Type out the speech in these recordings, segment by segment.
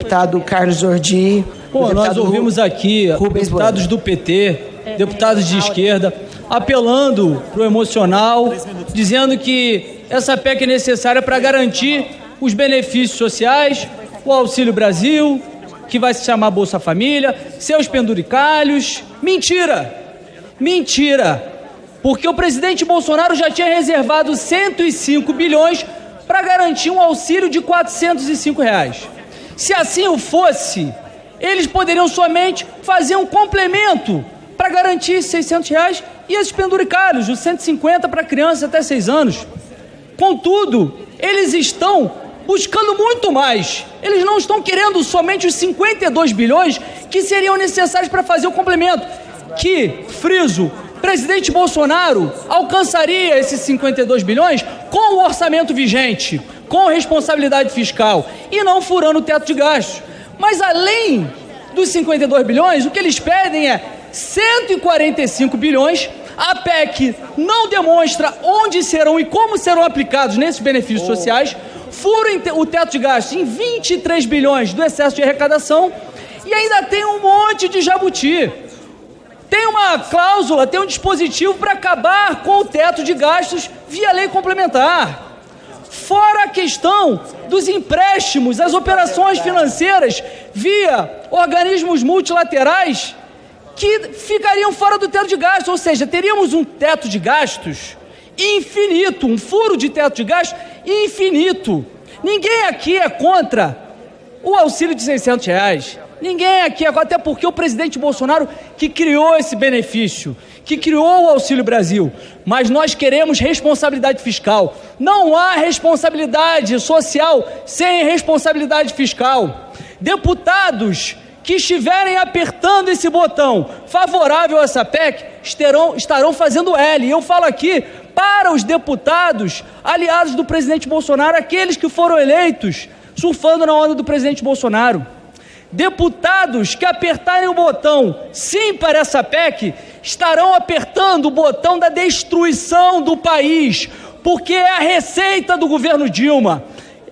deputado Carlos Jordi. Pô, nós ouvimos aqui Rubens deputados do PT, deputados de esquerda, apelando para o emocional, dizendo que essa PEC é necessária para garantir os benefícios sociais, o Auxílio Brasil, que vai se chamar Bolsa Família, seus penduricalhos. Mentira! Mentira! Porque o presidente Bolsonaro já tinha reservado 105 bilhões para garantir um auxílio de 405 reais. Se assim o fosse, eles poderiam somente fazer um complemento para garantir 600 reais e esses penduricários, os 150 para crianças até 6 anos. Contudo, eles estão buscando muito mais. Eles não estão querendo somente os 52 bilhões que seriam necessários para fazer o complemento. Que, friso, presidente Bolsonaro alcançaria esses 52 bilhões com o orçamento vigente com responsabilidade fiscal e não furando o teto de gastos. Mas além dos 52 bilhões, o que eles pedem é 145 bilhões. A PEC não demonstra onde serão e como serão aplicados nesses benefícios oh. sociais. Furem o teto de gastos em 23 bilhões do excesso de arrecadação e ainda tem um monte de jabuti. Tem uma cláusula, tem um dispositivo para acabar com o teto de gastos via lei complementar. Fora a questão dos empréstimos, as operações financeiras via organismos multilaterais que ficariam fora do teto de gastos, ou seja, teríamos um teto de gastos infinito, um furo de teto de gastos infinito. Ninguém aqui é contra o auxílio de 600 reais. Ninguém aqui é até porque o presidente Bolsonaro que criou esse benefício que criou o Auxílio Brasil, mas nós queremos responsabilidade fiscal. Não há responsabilidade social sem responsabilidade fiscal. Deputados que estiverem apertando esse botão favorável a essa PEC estarão, estarão fazendo L. E eu falo aqui para os deputados aliados do presidente Bolsonaro, aqueles que foram eleitos surfando na onda do presidente Bolsonaro. Deputados que apertarem o botão sim para essa PEC estarão apertando o botão da destruição do país, porque é a receita do governo Dilma.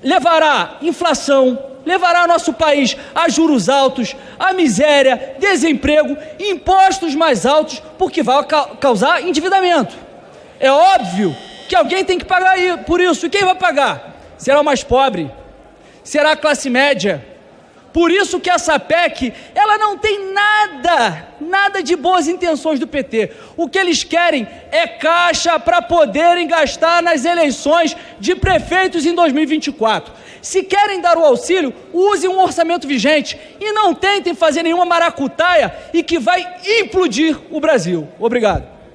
Levará inflação, levará nosso país a juros altos, a miséria, desemprego, impostos mais altos, porque vai causar endividamento. É óbvio que alguém tem que pagar por isso. E quem vai pagar? Será o mais pobre? Será a classe média? Por isso que essa PEC, ela não tem nada, nada de boas intenções do PT. O que eles querem é caixa para poderem gastar nas eleições de prefeitos em 2024. Se querem dar o auxílio, use um orçamento vigente e não tentem fazer nenhuma maracutaia e que vai implodir o Brasil. Obrigado.